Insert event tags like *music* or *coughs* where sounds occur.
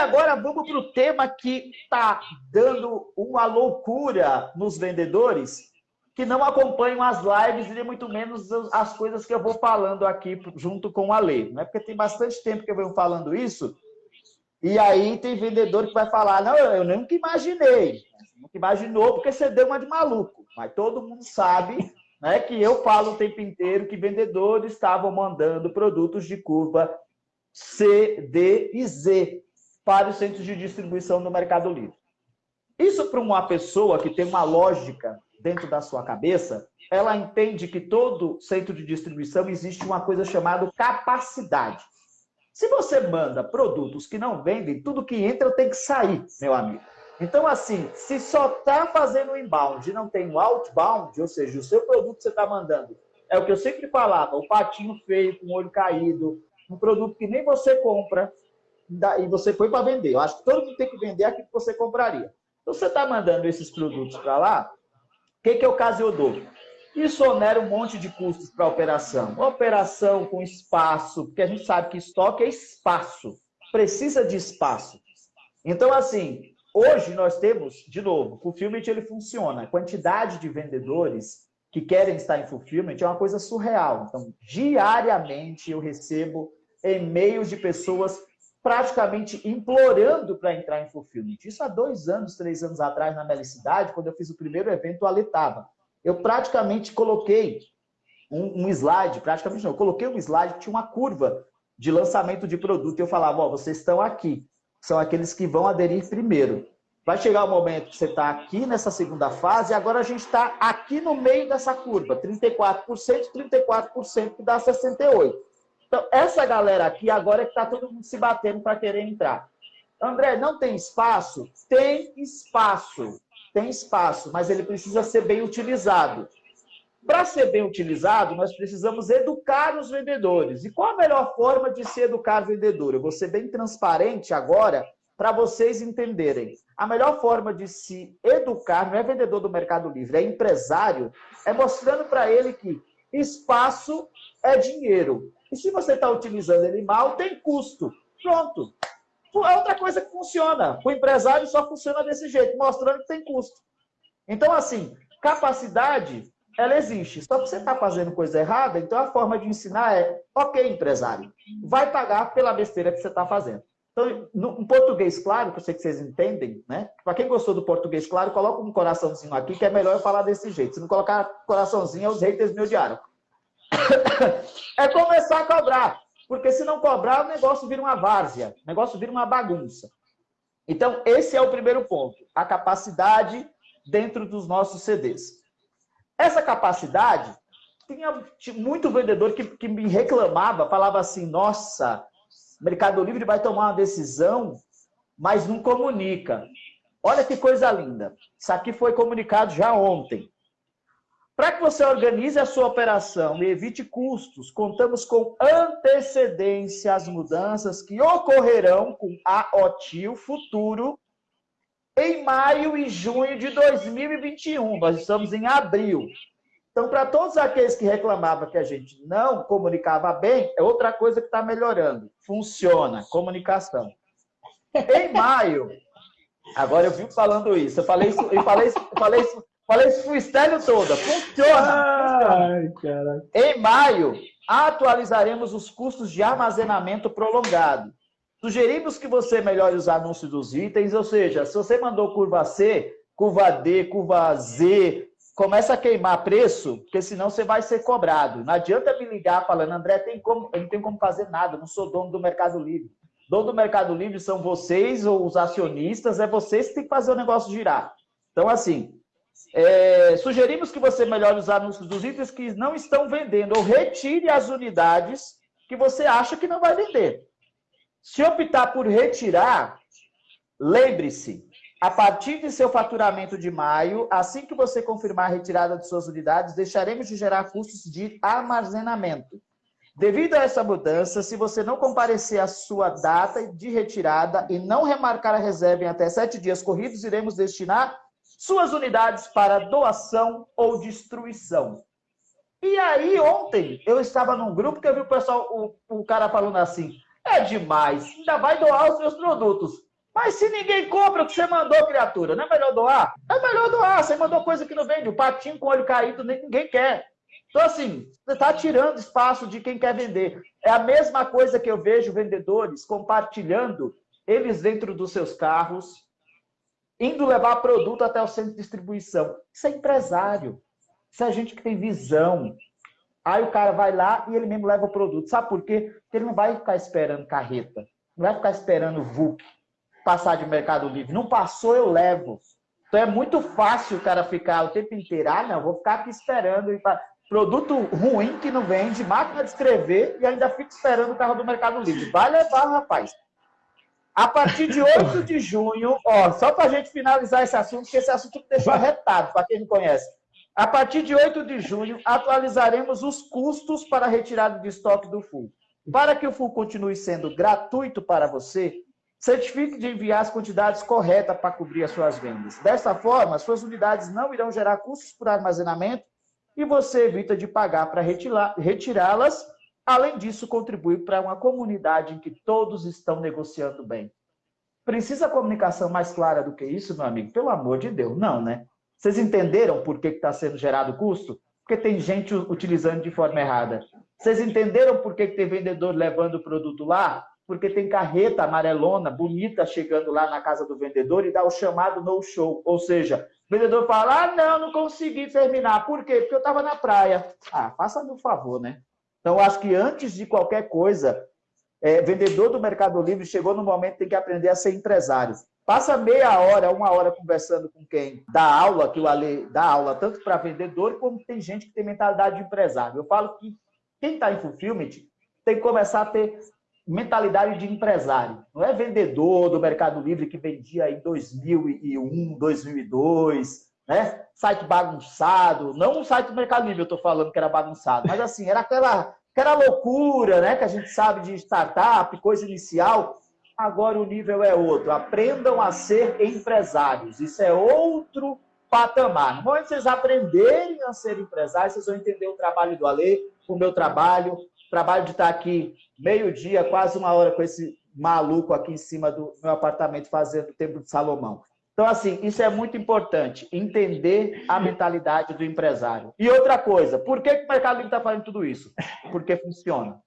agora vamos para o tema que está dando uma loucura nos vendedores que não acompanham as lives e muito menos as coisas que eu vou falando aqui junto com a Lê. Não é porque tem bastante tempo que eu venho falando isso, e aí tem vendedor que vai falar, não, eu nunca imaginei. Nunca imaginou porque você deu uma de maluco. Mas todo mundo sabe né, que eu falo o tempo inteiro que vendedores estavam mandando produtos de curva C, D e Z para os centros de distribuição no Mercado Livre. Isso para uma pessoa que tem uma lógica dentro da sua cabeça, ela entende que todo centro de distribuição existe uma coisa chamada capacidade. Se você manda produtos que não vendem, tudo que entra tem que sair, meu amigo. Então, assim, se só está fazendo inbound e não tem o outbound, ou seja, o seu produto que você está mandando, é o que eu sempre falava, o patinho feio, com o olho caído, um produto que nem você compra, e você foi para vender. Eu acho que todo mundo tem que vender aquilo que você compraria. Então, você está mandando esses produtos para lá, o que, que é o caso eu dou? Isso onera um monte de custos para a operação. Operação com espaço, porque a gente sabe que estoque é espaço, precisa de espaço. Então, assim, hoje nós temos, de novo, o fulfillment ele funciona. A quantidade de vendedores que querem estar em fulfillment é uma coisa surreal. Então, diariamente eu recebo e-mails de pessoas praticamente implorando para entrar em fulfillment. Isso há dois anos, três anos atrás, na Melicidade, quando eu fiz o primeiro evento, o Ale estava eu praticamente coloquei um, um, slide, praticamente não, eu coloquei um slide que tinha uma curva de lançamento de produto e eu falava, ó, oh, vocês estão aqui, são aqueles que vão aderir primeiro. Vai chegar o momento que você está aqui nessa segunda fase e agora a gente está aqui no meio dessa curva, 34%, 34% que dá 68%. Então, essa galera aqui agora é que está todo mundo se batendo para querer entrar. André, não tem espaço? Tem espaço tem espaço, mas ele precisa ser bem utilizado. Para ser bem utilizado, nós precisamos educar os vendedores. E qual a melhor forma de se educar vendedor? Eu vou ser bem transparente agora para vocês entenderem. A melhor forma de se educar não é vendedor do Mercado Livre, é empresário, é mostrando para ele que espaço é dinheiro. E se você está utilizando ele mal, tem custo. Pronto. É outra coisa que funciona. O empresário só funciona desse jeito, mostrando que tem custo. Então, assim, capacidade, ela existe. Só que você está fazendo coisa errada, então a forma de ensinar é, ok, empresário, vai pagar pela besteira que você está fazendo. Então, em português claro, que eu sei que vocês entendem, né? Para quem gostou do português claro, coloca um coraçãozinho aqui, que é melhor eu falar desse jeito. Se não colocar coraçãozinho, os haters me odiaram. *coughs* é começar a cobrar. Porque se não cobrar, o negócio vira uma várzea, o negócio vira uma bagunça. Então, esse é o primeiro ponto, a capacidade dentro dos nossos CDs. Essa capacidade, tinha muito vendedor que, que me reclamava, falava assim, nossa, Mercado Livre vai tomar uma decisão, mas não comunica. Olha que coisa linda. Isso aqui foi comunicado já ontem. Para que você organize a sua operação e evite custos, contamos com antecedência às mudanças que ocorrerão com a OTIL futuro em maio e junho de 2021. Nós estamos em abril. Então, para todos aqueles que reclamavam que a gente não comunicava bem, é outra coisa que está melhorando. Funciona, comunicação. Em maio, agora eu vi falando isso, eu falei isso, eu falei isso, eu falei isso Falei isso freestyle toda. Funciona. Ai, cara. Em maio, atualizaremos os custos de armazenamento prolongado. Sugerimos que você melhore os anúncios dos itens, ou seja, se você mandou curva C, curva D, curva Z, começa a queimar preço, porque senão você vai ser cobrado. Não adianta me ligar falando, André, tem como, eu não tenho como fazer nada, não sou dono do Mercado Livre. Dono do Mercado Livre são vocês ou os acionistas, é vocês que tem que fazer o negócio girar. Então, assim, é, sugerimos que você melhore os anúncios dos itens que não estão vendendo ou retire as unidades que você acha que não vai vender. Se optar por retirar, lembre-se, a partir de seu faturamento de maio, assim que você confirmar a retirada de suas unidades, deixaremos de gerar custos de armazenamento. Devido a essa mudança, se você não comparecer à sua data de retirada e não remarcar a reserva em até sete dias corridos, iremos destinar suas unidades para doação ou destruição. E aí, ontem, eu estava num grupo que eu vi o pessoal, o, o cara falando assim, é demais, ainda vai doar os seus produtos. Mas se ninguém compra o que você mandou, criatura, não é melhor doar? É melhor doar. Você mandou coisa que não vende. O patinho com olho caído, ninguém quer. Então, assim, você está tirando espaço de quem quer vender. É a mesma coisa que eu vejo vendedores compartilhando eles dentro dos seus carros, indo levar produto até o centro de distribuição. Isso é empresário. Isso é gente que tem visão. Aí o cara vai lá e ele mesmo leva o produto. Sabe por quê? Porque ele não vai ficar esperando carreta. Não vai ficar esperando VUC passar de Mercado Livre. Não passou, eu levo. Então é muito fácil o cara ficar o tempo inteiro. Ah, não, vou ficar aqui esperando. Produto ruim que não vende, máquina de escrever e ainda fica esperando o carro do Mercado Livre. Vai levar, rapaz. A partir de 8 de junho, ó, só para a gente finalizar esse assunto, porque esse assunto me deixou arretado, para quem não conhece. A partir de 8 de junho, atualizaremos os custos para a retirada de estoque do FUL. Para que o FUL continue sendo gratuito para você, certifique de enviar as quantidades corretas para cobrir as suas vendas. Dessa forma, suas unidades não irão gerar custos por armazenamento e você evita de pagar para retirá-las Além disso, contribui para uma comunidade em que todos estão negociando bem. Precisa comunicação mais clara do que isso, meu amigo? Pelo amor de Deus, não, né? Vocês entenderam por que está sendo gerado custo? Porque tem gente utilizando de forma errada. Vocês entenderam por que, que tem vendedor levando o produto lá? Porque tem carreta amarelona, bonita, chegando lá na casa do vendedor e dá o chamado no show. Ou seja, o vendedor fala, ah, não, não consegui terminar. Por quê? Porque eu estava na praia. Ah, faça-me um favor, né? Então, acho que antes de qualquer coisa, é, vendedor do Mercado Livre chegou no momento que tem que aprender a ser empresário. Passa meia hora, uma hora conversando com quem dá aula, que o Ale dá aula tanto para vendedor, como tem gente que tem mentalidade de empresário. Eu falo que quem está em fulfillment tem que começar a ter mentalidade de empresário. Não é vendedor do Mercado Livre que vendia em 2001, 2002, né? Site bagunçado, não o site do Mercado Livre eu estou falando que era bagunçado, mas assim, era aquela, aquela loucura, né? Que a gente sabe de startup, coisa inicial. Agora o nível é outro. Aprendam a ser empresários. Isso é outro patamar. No momento que vocês aprenderem a ser empresários, vocês vão entender o trabalho do Ale, o meu trabalho, trabalho de estar aqui meio-dia, quase uma hora com esse maluco aqui em cima do meu apartamento fazendo o Templo de Salomão. Então, assim, isso é muito importante, entender a mentalidade do empresário. E outra coisa, por que, que o Mercado Livre está fazendo tudo isso? Porque funciona.